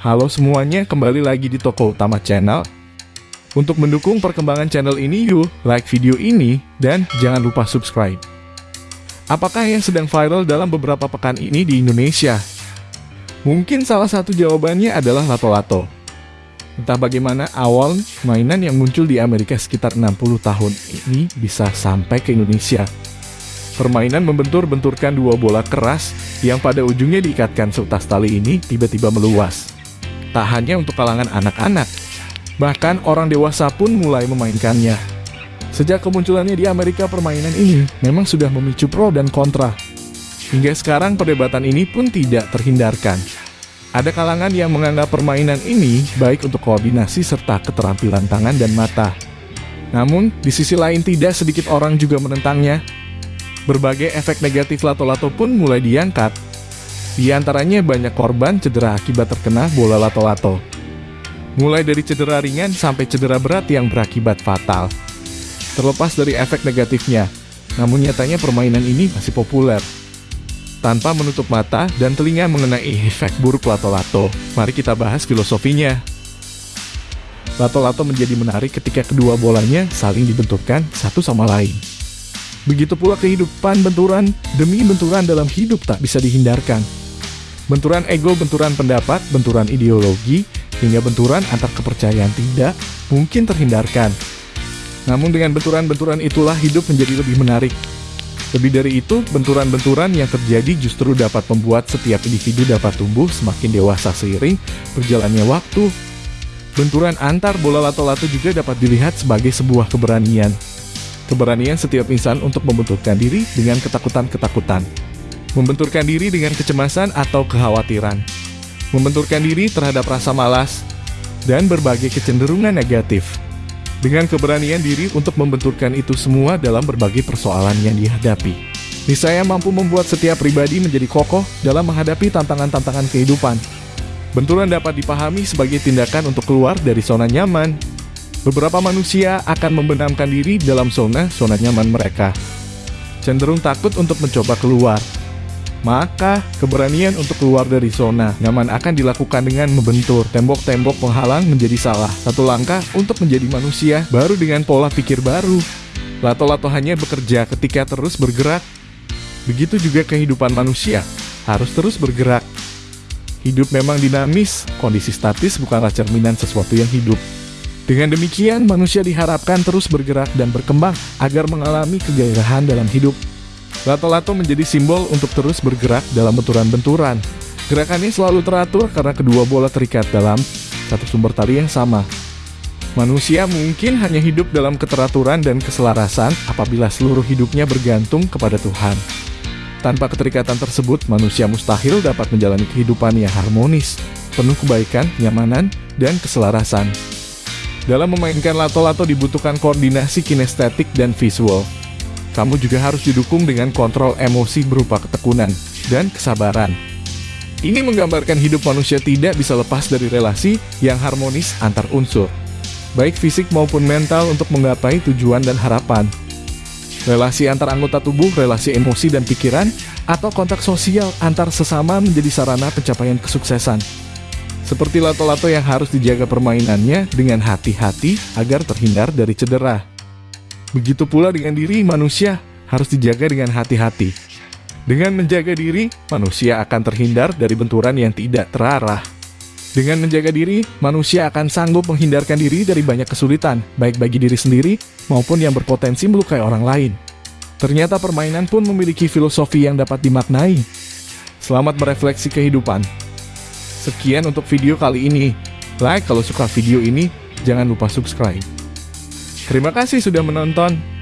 Halo semuanya, kembali lagi di Toko Utama Channel. Untuk mendukung perkembangan channel ini, yuk like video ini dan jangan lupa subscribe. Apakah yang sedang viral dalam beberapa pekan ini di Indonesia? Mungkin salah satu jawabannya adalah lato-lato. Entah bagaimana awal mainan yang muncul di Amerika sekitar 60 tahun ini bisa sampai ke Indonesia. Permainan membentur-benturkan dua bola keras yang pada ujungnya diikatkan seutas tali ini tiba-tiba meluas tak hanya untuk kalangan anak-anak, bahkan orang dewasa pun mulai memainkannya. Sejak kemunculannya di Amerika permainan ini memang sudah memicu pro dan kontra. Hingga sekarang perdebatan ini pun tidak terhindarkan. Ada kalangan yang menganggap permainan ini baik untuk koordinasi serta keterampilan tangan dan mata. Namun, di sisi lain tidak sedikit orang juga menentangnya. Berbagai efek negatif lato-lato pun mulai diangkat di antaranya banyak korban cedera akibat terkena bola lato-lato. Mulai dari cedera ringan sampai cedera berat yang berakibat fatal. Terlepas dari efek negatifnya, namun nyatanya permainan ini masih populer. Tanpa menutup mata dan telinga mengenai efek buruk lato-lato, mari kita bahas filosofinya. Lato-lato menjadi menarik ketika kedua bolanya saling dibenturkan satu sama lain. Begitu pula kehidupan benturan demi benturan dalam hidup tak bisa dihindarkan. Benturan ego, benturan pendapat, benturan ideologi, hingga benturan antar kepercayaan tidak mungkin terhindarkan. Namun dengan benturan-benturan itulah hidup menjadi lebih menarik. Lebih dari itu, benturan-benturan yang terjadi justru dapat membuat setiap individu dapat tumbuh semakin dewasa seiring berjalannya waktu. Benturan antar bola lato-lato juga dapat dilihat sebagai sebuah keberanian. Keberanian setiap insan untuk membenturkan diri dengan ketakutan-ketakutan membenturkan diri dengan kecemasan atau kekhawatiran, membenturkan diri terhadap rasa malas, dan berbagai kecenderungan negatif. Dengan keberanian diri untuk membenturkan itu semua dalam berbagai persoalan yang dihadapi. Niscaya mampu membuat setiap pribadi menjadi kokoh dalam menghadapi tantangan-tantangan kehidupan. Benturan dapat dipahami sebagai tindakan untuk keluar dari zona nyaman. Beberapa manusia akan membenamkan diri dalam zona-zona nyaman mereka. Cenderung takut untuk mencoba keluar, maka keberanian untuk keluar dari zona nyaman akan dilakukan dengan membentur tembok-tembok penghalang menjadi salah satu langkah untuk menjadi manusia baru dengan pola pikir baru. Lato-lato hanya bekerja ketika terus bergerak. Begitu juga kehidupan manusia, harus terus bergerak. Hidup memang dinamis, kondisi statis bukanlah cerminan sesuatu yang hidup. Dengan demikian, manusia diharapkan terus bergerak dan berkembang agar mengalami kegairahan dalam hidup Lato-lato menjadi simbol untuk terus bergerak dalam benturan-benturan. Gerakannya selalu teratur karena kedua bola terikat dalam satu sumber tali yang sama. Manusia mungkin hanya hidup dalam keteraturan dan keselarasan apabila seluruh hidupnya bergantung kepada Tuhan. Tanpa keterikatan tersebut, manusia mustahil dapat menjalani kehidupan yang harmonis, penuh kebaikan, nyamanan, dan keselarasan. Dalam memainkan lato-lato dibutuhkan koordinasi kinestetik dan visual, kamu juga harus didukung dengan kontrol emosi berupa ketekunan dan kesabaran. Ini menggambarkan hidup manusia tidak bisa lepas dari relasi yang harmonis antar unsur, baik fisik maupun mental untuk menggapai tujuan dan harapan. Relasi antar anggota tubuh, relasi emosi dan pikiran, atau kontak sosial antar sesama menjadi sarana pencapaian kesuksesan. Seperti lato-lato yang harus dijaga permainannya dengan hati-hati agar terhindar dari cedera. Begitu pula dengan diri manusia harus dijaga dengan hati-hati. Dengan menjaga diri, manusia akan terhindar dari benturan yang tidak terarah. Dengan menjaga diri, manusia akan sanggup menghindarkan diri dari banyak kesulitan, baik bagi diri sendiri maupun yang berpotensi melukai orang lain. Ternyata permainan pun memiliki filosofi yang dapat dimaknai. Selamat merefleksi kehidupan. Sekian untuk video kali ini. Like kalau suka video ini, jangan lupa subscribe. Terima kasih sudah menonton.